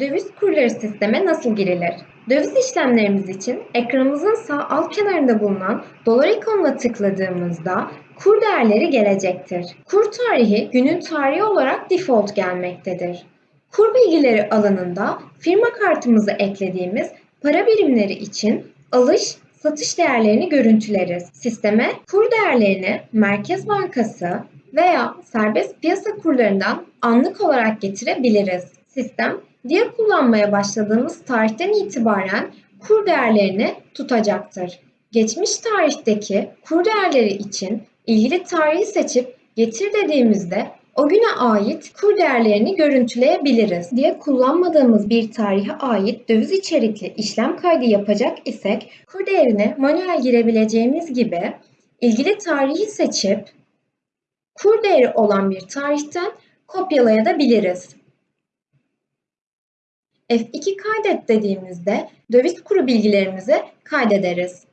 Döviz kurları sisteme nasıl girilir? Döviz işlemlerimiz için ekranımızın sağ alt kenarında bulunan dolar ikonuna tıkladığımızda kur değerleri gelecektir. Kur tarihi günün tarihi olarak default gelmektedir. Kur bilgileri alanında firma kartımızı eklediğimiz para birimleri için alış, satış değerlerini görüntüleriz. Sisteme kur değerlerini Merkez Bankası veya serbest piyasa kurlarından anlık olarak getirebiliriz. Sistem diğer kullanmaya başladığımız tarihten itibaren kur değerlerini tutacaktır. Geçmiş tarihteki kur değerleri için ilgili tarihi seçip getir dediğimizde o güne ait kur değerlerini görüntüleyebiliriz. Diye kullanmadığımız bir tarihe ait döviz içerikli işlem kaydı yapacak isek kur değerine manuel girebileceğimiz gibi ilgili tarihi seçip kur değeri olan bir tarihten kopyalayabiliriz. F2 kaydet dediğimizde döviz kuru bilgilerimizi kaydederiz.